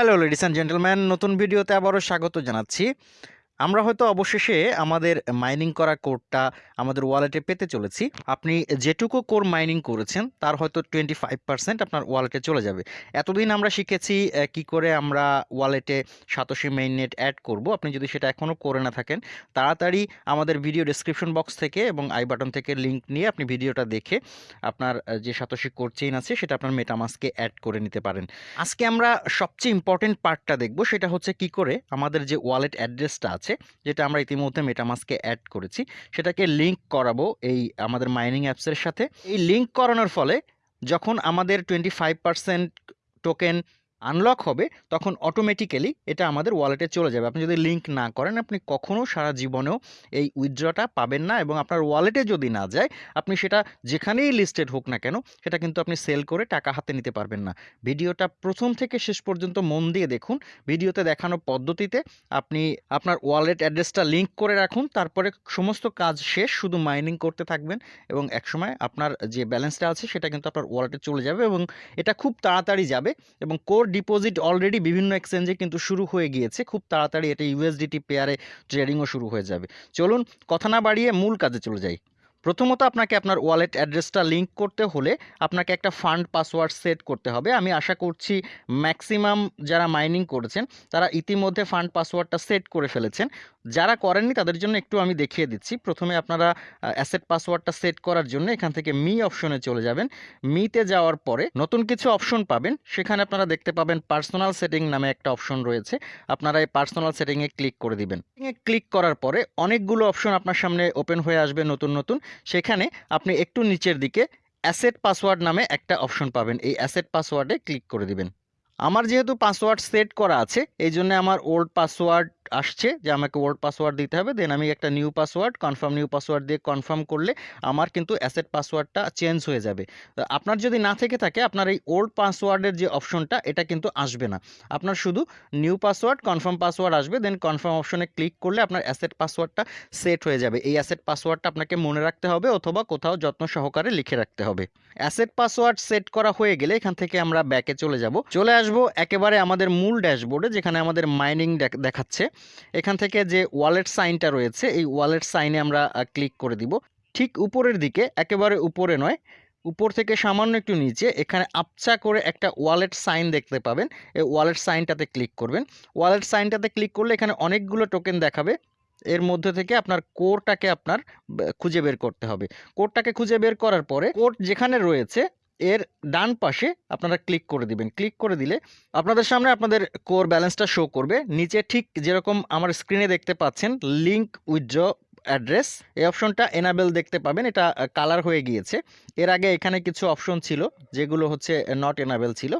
Hello ladies and gentleman নতুন ভিডিওতে আবারও স্বাগত জানাচ্ছি। আমরা হয়তো অবশেষে আমাদের মাইনিং করা কোডটা আমাদের ওয়ালেটে পেতে চলেছি। আপনি যেটুকু কোর মাইনিং করেছেন, তার হয়তো টোয়েন্টি ফাইভ পার্সেন্ট আপনার ওয়ালেটে চলে যাবে। এতদিন আমরা শিখেছি কি করে আমরা ওয়ালেটে সাতোশি মেইন নেট অ্যাড করব। আপনি যদি সেটা এখনও করে না থাকেন, তাড়াতাড়ি আমাদের ভিডিও ডিসক্রিপশন বক্স থেকে এবং আই বাটন থেকে লিঙ্ক নিয়ে আপনি ভিডিওটা দেখে আপনার যে সাতোশি কোর চেইন আছে, সেটা আপনার মেটামাসকে অ্যাড করে নিতে পারেন। আজকে আমরা সবচেয়ে ইম্পর্টেন্ট পার্টটা দেখব, সেটা হচ্ছে কি করে আমাদের যে ওয়ালেট অ্যাড্রেসটা আছে যেটা আমরা ইতিমধ্যে মেটামাসকে অ্যাড করেছি। সেটাকে লিঙ্ক করাবো এই আমাদের মাইনিং অ্যাপসের সাথে। এই লিঙ্ক করানোর ফলে যখন আমাদের twenty five percent token unlock হবে, তখন অটোমেটিক্যালি এটা আমাদের ওয়ালেটে চলে যাবে। আপনি যদি লিঙ্ক না করেন, আপনি কখনও সারা জীবনেও এই উইথড্রটা পাবেন না এবং আপনার ওয়ালেটে যদি না যায়, আপনি সেটা যেখানেই লিস্টেড হোক না কেন, সেটা কিন্তু আপনি সেল করে টাকা হাতে নিতে পারবেন না। ভিডিওটা প্রথম থেকে শেষ পর্যন্ত মন দিয়ে দেখুন। ভিডিওতে দেখানো পদ্ধতিতে আপনি আপনার ওয়ালেট অ্যাড্রেসটা লিঙ্ক করে রাখুন, তারপরে সমস্ত কাজ শেষ, শুধু মাইনিং করতে থাকবেন এবং একসময় আপনার যে ব্যালেন্সটা আছে, সেটা কিন্তু আপনার ওয়ালেটে চলে যাবে এবং এটা খুব তাড়াতাড়ি যাবে এবং কোর ডিপোজিট অলরেডি বিভিন্ন এক্সচেঞ্জে কিন্তু শুরু হয়ে গিয়েছে। খুব তাড়াতাড়ি এটা ইউএসডিটি পেয়ারে ট্রেডিংও শুরু হয়ে যাবে। চলুন কথা না বাড়িয়ে মূল কাজে চলে যাই। প্রথমত আপনাকে আপনার ওয়ালেট অ্যাড্রেসটা লিঙ্ক করতে হলে আপনাকে একটা ফান্ড পাসওয়ার্ড সেট করতে হবে। আমি আশা করছি ম্যাক্সিমাম যারা মাইনিং করেছেন, তারা ইতিমধ্যে ফান্ড পাসওয়ার্ডটা সেট করে ফেলেছেন। যারা করেননি তাদের জন্য একটু আমি দেখিয়ে দিচ্ছি। প্রথমে আপনারা অ্যাসেট পাসওয়ার্ডটা সেট করার জন্য এখান থেকে মি অপশনে চলে যাবেন। মিতে যাওয়ার পরে নতুন কিছু অপশন পাবেন। সেখানে আপনারা দেখতে পাবেন পার্সোনাল সেটিং নামে একটা অপশন রয়েছে। আপনারা এই পার্সোনাল সেটিংয়ে ক্লিক করে দিবেন। ক্লিক করার পরে অনেকগুলো অপশন আপনার সামনে ওপেন হয়ে আসবে নতুন নতুন। সেখানে আপনি একটু নিচের দিকে অ্যাসেট পাসওয়ার্ড নামে একটা অপশন পাবেন। এই অ্যাসেট পাসওয়ার্ডে ক্লিক করে দিবেন। আমার যেহেতু পাসওয়ার্ড সেট করা আছে এই জন্য আমার ওল্ড পাসওয়ার্ড আসছে যে আমাকে ওল্ড পাসওয়ার্ড দিতে হবে দেন আমি একটা new password confirm new password দিয়ে কনফার্ম করলে আমার কিন্তু অ্যাসেট পাসওয়ার্ডটা চেঞ্জ হয়ে যাবে। আপনার যদি না থেকে থাকে, আপনার এই ওল্ড পাসওয়ার্ডের যে অপশনটা এটা কিন্তু আসবে না। আপনার শুধু নিউ পাসওয়ার্ড কনফার্ম পাসওয়ার্ড আসবে দেন কনফার্ম অপশনে ক্লিক করলে আপনার অ্যাসেট পাসওয়ার্ডটা সেট হয়ে যাবে। এই অ্যাসেট পাসওয়ার্ডটা আপনাকে মনে রাখতে হবে অথবা কোথাও যত্ন সহকারে লিখে রাখতে হবে। অ্যাসেট পাসওয়ার্ড সেট করা হয়ে গেলে এখান থেকে আমরা ব্যাকে চলে যাব। চলে আসব একেবারে আমাদের মূল ড্যাশবোর্ডে যেখানে আমাদের মাইনিং দেখাচ্ছে। এখান থেকে যে ওয়ালেট সাইনটা রয়েছে, এই ওয়ালেট সাইনে আমরা ক্লিক করে দিব। ঠিক উপরের দিকে, একেবারে উপরে নয়, উপর থেকে সামান্য একটু নিচে, এখানে আপচা করে একটা ওয়ালেট সাইন দেখতে পাবেন। এই ওয়ালেট সাইনটাতে ক্লিক করবেন। ওয়ালেট সাইনটাতে ক্লিক করলে এখানে অনেকগুলো টোকেন দেখাবে। এর মধ্যে থেকে আপনার কোরটাকে আপনার খুঁজে বের করতে হবে। কোডটাকে খুঁজে বের করার পরে কোড যেখানে রয়েছে এর ডান পাশে আপনারা ক্লিক করে দিবেন। ক্লিক করে দিলে আপনাদের সামনে আপনাদের কোর ব্যালেন্সটা শো করবে। নিচে ঠিক যেরকম আমার স্ক্রিনে দেখতে পাচ্ছেন লিঙ্ক উইথড্র অ্যাড্রেস এই অপশনটা এনাবেল দেখতে পাবেন। এটা কালার হয়ে গিয়েছে। এর আগে এখানে কিছু অপশন ছিল, যেগুলো হচ্ছে নট এনাবেল ছিল।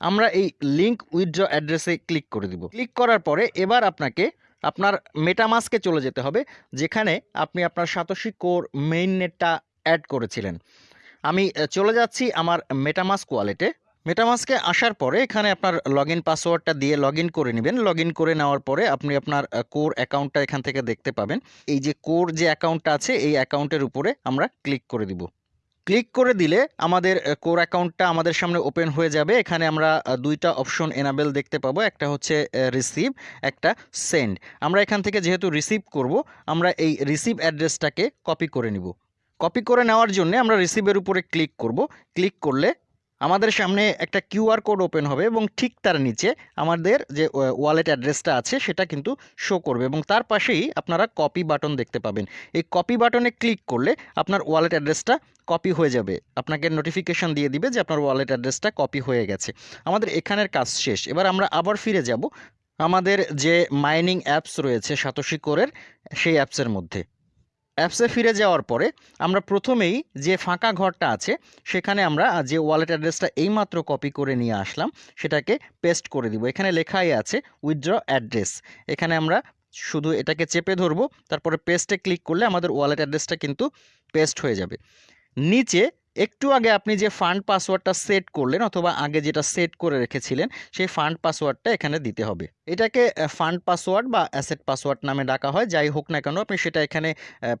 আমরা এই লিঙ্ক উইথড্র অ্যাড্রেসে ক্লিক করে দিব। ক্লিক করার পরে এবার আপনাকে, আপনার মেটামাস্কে চলে যেতে হবে, যেখানে আপনি আপনার সাতোশি কোর মেইন নেটটা অ্যাড করেছিলেন। আমি চলে যাচ্ছি আমার মেটামাস্ক ওয়ালেটে মেটামাস্কে আসার পরে এখানে আপনার লগ ইন পাসওয়ার্ডটা দিয়ে লগ করে নেবেন। লগ করে নেওয়ার পরে আপনি আপনার কোর অ্যাকাউন্টটা এখান থেকে দেখতে পাবেন। এই যে কোর যে অ্যাকাউন্টটা আছে, এই অ্যাকাউন্টের উপরে আমরা ক্লিক করে দিব। ক্লিক করে দিলে আমাদের কোর অ্যাকাউন্টটা আমাদের সামনে ওপেন হয়ে যাবে। এখানে আমরা দুইটা অপশন এনাবেল দেখতে পাবো। একটা হচ্ছে রিসিভ একটা সেন্ড আমরা এখান থেকে যেহেতু রিসিভ করব, আমরা এই রিসিভ অ্যাড্রেসটাকে কপি করে নিব। কপি করে নেওয়ার জন্য আমরা রিসিভের উপরে ক্লিক করব। ক্লিক করলে আমাদের সামনে একটা কিউআর কোড ওপেন হবে এবং ঠিক তার নিচে আমাদের যে ওয়ালেট অ্যাড্রেসটা আছে সেটা কিন্তু শো করবে এবং তার পাশেই আপনারা কপি বাটন দেখতে পাবেন। এই কপি বাটনে ক্লিক করলে আপনার ওয়ালেট অ্যাড্রেসটা কপি হয়ে যাবে। আপনাকে নোটিফিকেশান দিয়ে দিবে যে আপনার ওয়ালেট অ্যাড্রেসটা কপি হয়ে গেছে। আমাদের এখানের কাজ শেষ। এবার আমরা আবার ফিরে যাব। আমাদের যে মাইনিং অ্যাপস রয়েছে সাতোশি কোরের সেই অ্যাপসের মধ্যে। অ্যাপসে ফিরে যাওয়ার পরে আমরা প্রথমেই যে ফাঁকা ঘরটা আছে, সেখানে আমরা যে ওয়ালেট অ্যাড্রেসটা এইমাত্র কপি করে নিয়ে আসলাম, সেটাকে পেস্ট করে দিব। এখানে লেখাই আছে উইথড্র অ্যাড্রেস এখানে আমরা শুধু এটাকে চেপে ধরবো, তারপরে পেস্টে ক্লিক করলে আমাদের ওয়ালেট অ্যাড্রেসটা কিন্তু পেস্ট হয়ে যাবে। নিচে একটু আগে আপনি যে ফান্ড পাসওয়ার্ডটা সেট করলেন অথবা আগে যেটা সেট করে রেখেছিলেন, সেই ফান্ড পাসওয়ার্ডটা এখানে দিতে হবে। এটাকে ফান্ড পাসওয়ার্ড বা অ্যাসেট পাসওয়ার্ড নামে ডাকা হয়, যাই হোক না কেন আপনি সেটা এখানে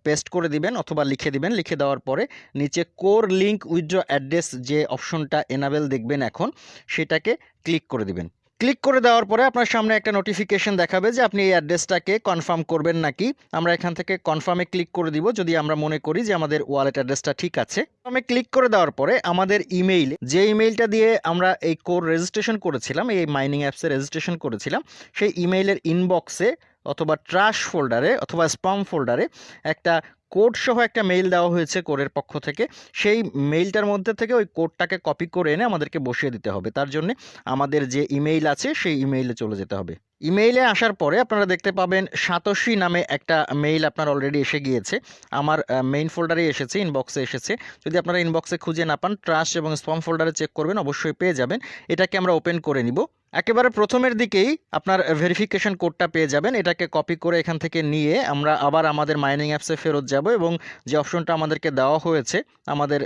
পেস্ট করে দিবেন অথবা লিখে দিবেন। লিখে দেওয়ার পরে নিচে কোর লিঙ্ক উইথড্র অ্যাড্রেস যে অপশনটা এনাবেল দেখবেন এখন, সেটাকে ক্লিক করে দিবেন। ক্লিক করে দেওয়ার পরে আপনার সামনে একটা নোটিফিকেশন দেখাবে যে আপনি এই অ্যাড্রেসটাকে কনফার্ম করবেন নাকি। আমরা এখান থেকে কনফার্মে ক্লিক করে দিব, যদি আমরা মনে করি যে আমাদের ওয়ালেট অ্যাড্রেসটা ঠিক আছে। আমি ক্লিক করে দেওয়ার পরে আমাদের ইমেইল যে ইমেইলটা দিয়ে আমরা এই কোর রেজিস্ট্রেশন করেছিলাম, এই মাইনিং অ্যাপসে রেজিস্ট্রেশন করেছিলাম, সেই ইমেইলের ইনবক্সে অথবা ট্রাশ ফোল্ডারে অথবা স্পাম ফোল্ডারে একটা কোড সহ একটা মেইল দেওয়া হয়েছে কোরের পক্ষ থেকে। সেই মেইলটার মধ্যে থেকে ওই কোডটাকে কপি করে এনে আমাদেরকে বসিয়ে দিতে হবে। তার জন্য আমাদের যে ইমেইল আছে সেই ইমেইলে চলে যেতে হবে। ইমেইলে আসার পরে আপনারা দেখতে পাবেন সাতোশি নামে একটা মেইল আপনার অলরেডি এসে গিয়েছে। আমার মেইন ফোল্ডারে এসেছে ইনবক্সে এসেছে। যদি আপনারা ইনবক্সে খুঁজে না পান ট্রাস্ট এবং স্পাম ফোল্ডারে চেক করবেন, অবশ্যই পেয়ে যাবেন। এটাকে আমরা ওপেন করে নিব। একেবারে প্রথমের দিকেই আপনার ভেরিফিকেশন কোডটা পেয়ে যাবেন। এটাকে কপি করে এখান থেকে নিয়ে আমরা আবার আমাদের মাইনিং অ্যাপসে ফেরত যাব এবং যে অপশনটা আমাদেরকে দেওয়া হয়েছে, আমাদের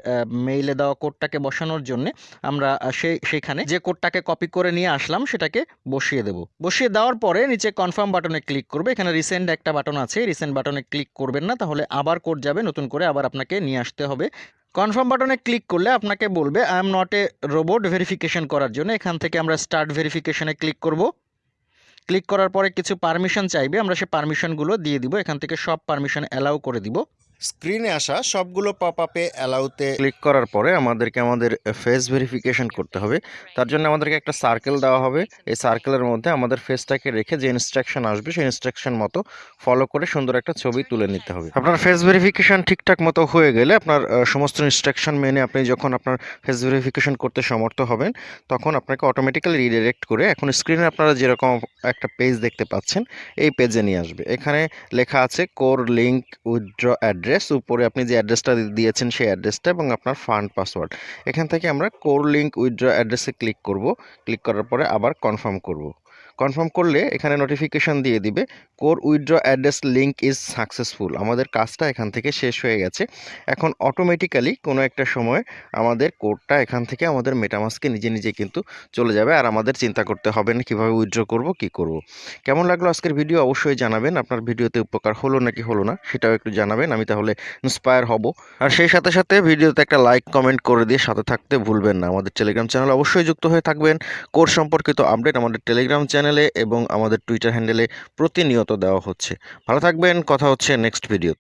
মেইলে দেওয়া কোডটাকে বসানোর জন্য আমরা সেই সেইখানে যে কোডটাকে কপি করে নিয়ে আসলাম সেটাকে বসিয়ে দেব। বসিয়ে দেওয়ার পরে নিচে কনফার্ম বাটনে ক্লিক করবে। এখানে রিসেন্ট একটা বাটন আছে। রিসেন্ট বাটনে ক্লিক করবেন না, তাহলে আবার কোড যাবে। নতুন করে আবার আপনাকে নিয়ে আসতে হবে। কনফার্ম বাটনে ক্লিক করলে আপনাকে বলবে I am not a robot verification করার জন্য। এখান থেকে আমরা স্টার্ট ভেরিফিকেশনে ক্লিক করব। ক্লিক করার পরে কিছু পারমিশন চাইবে, আমরা সে পারমিশনগুলো দিয়ে দিব। এখান থেকে সব পারমিশন অ্যালাউ করে দিব। স্ক্রিনে আসা সবগুলো পপ আপে অ্যালাউতে ক্লিক করার পরে আমাদেরকে আমাদের ফেস ভেরিফিকেশন করতে হবে। তার জন্য আমাদেরকে একটা সার্কেল দেওয়া হবে। এই সার্কেলের মধ্যে আমাদের ফেসটাকে রেখে যে ইনস্ট্রাকশন আসবে, সেই ইনস্ট্রাকশন মতো ফলো করে সুন্দর একটা ছবি তুলে নিতে হবে। আপনার ফেস ভেরিফিকেশন ঠিকঠাক মতো হয়ে গেলে আপনার সমস্ত ইনস্ট্রাকশন মেনে আপনি যখন আপনার ফেস ভেরিফিকেশন করতে সমর্থ হবেন, তখন আপনাকে অটোমেটিক্যালি রিডাইরেক্ট করে এখন স্ক্রিনে আপনারা যেরকম একটা পেজ দেখতে পাচ্ছেন, এই পেজে নিয়ে আসবে। এখানে লেখা আছে কোর লিঙ্ক উইথড্র অ্যাড্রেস উপরে আপনি যে অ্যাড্রেসটা দিয়েছেন সেই অ্যাড্রেসটা এবং আপনার ফান্ড পাসওয়ার্ড এখান থেকে আমরা কোর লিঙ্ক উইথড্র অ্যাড্রেসে ক্লিক করব। ক্লিক করার পরে আবার কনফার্ম করব। কনফার্ম করলে এখানে নোটিফিকেশন দিয়ে দিবে। Core withdraw address link is successful. আমাদের কাজটা এখান থেকে শেষ হয়ে গেছে। এখন অটোমেটিক্যালি কোনো একটা সময় আমাদের কোডটা এখান থেকে আমাদের মেটামাসকে নিজে নিজে কিন্তু চলে যাবে আর আমাদের চিন্তা করতে হবে না কীভাবে উইথড্র করব, কি করব। কেমন লাগল আজকের ভিডিও অবশ্যই জানাবেন। আপনার ভিডিওতে উপকার হলো নাকি হলো না সেটাও একটু জানাবেন। আমি তাহলে ইন্সপায়ার হব। আর সেই সাথে সাথে ভিডিওতে একটা লাইক কমেন্ট করে দিয়ে সাথে থাকতে ভুলবেন না। আমাদের টেলিগ্রাম চ্যানেল অবশ্যই যুক্ত হয়ে থাকবেন। কোর্স সম্পর্কিত আপডেট আমাদের টেলিগ্রাম চ্যানেলে এবং আমাদের টুইটার হ্যান্ডেলে প্রতিনিয়ত দেওয়া হচ্ছে। ভালো থাকবেন কথা হচ্ছে নেক্সট ভিডিও